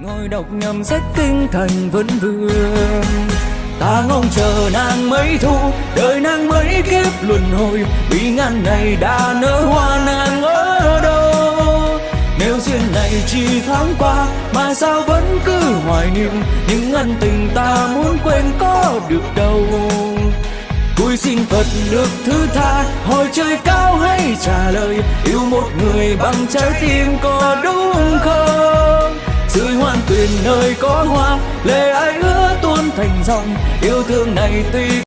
ngồi đọc nhầm sách kinh thành vẫn vương. Ta ngóng chờ nàng mấy thu đời nàng mấy kiếp luân hồi. Vì ngàn ngày đã nở hoa nàng ở đâu? Nếu duyên này chỉ thoáng qua, mà sao vẫn cứ hoài niệm? Những ân tình ta muốn quên có được đâu? Cúi xin Phật được thứ tha, Hỏi trời cao hay trả lời? Yêu một người bằng trái tim có đúng tuyền nơi có hoa Lệ ai ứa tuôn thành dòng. Yêu thương này tuy